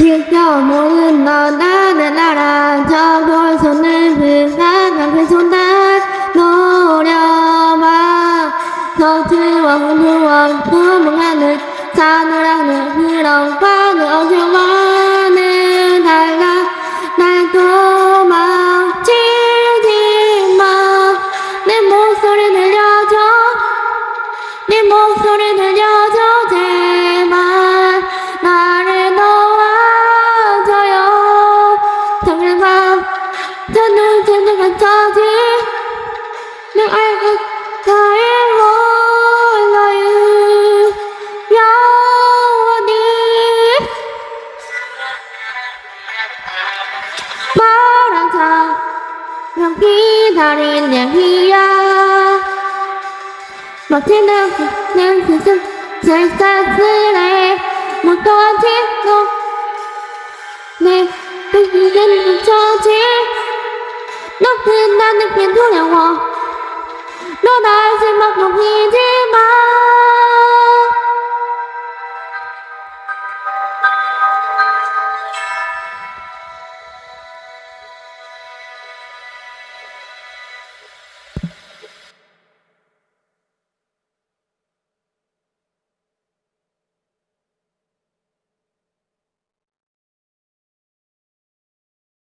Chiếc nhỏ muốn lên nó đã Cho đôi xuân nên phiền phát Và khi xuân đã nô đeo ba Cho chư hoàng hương hoàng Thứ một ngàn lịch Xa nó đang được như 기다리는 이야 멋지는 그는 그는 슬슬슬해 못떠지고 내 뜻은 너는 나는게 두려워. 너날 제막 넘기지 마.